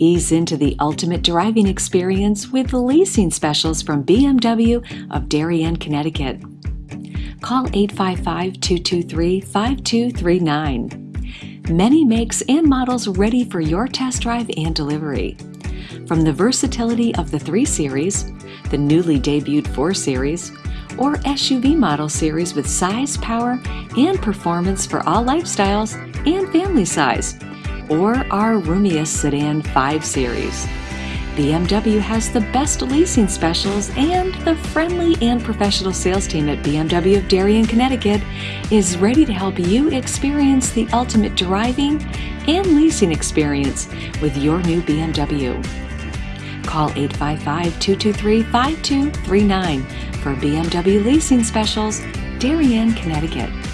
Ease into the ultimate driving experience with leasing specials from BMW of Darien, Connecticut. Call 855 223 5239. Many makes and models ready for your test drive and delivery. From the versatility of the 3 Series, the newly debuted 4 Series, or SUV model series with size, power, and performance for all lifestyles and family size or our roomiest sedan 5 Series. BMW has the best leasing specials, and the friendly and professional sales team at BMW of Darien, Connecticut is ready to help you experience the ultimate driving and leasing experience with your new BMW. Call 855 223 5239 for BMW leasing specials, Darien, Connecticut.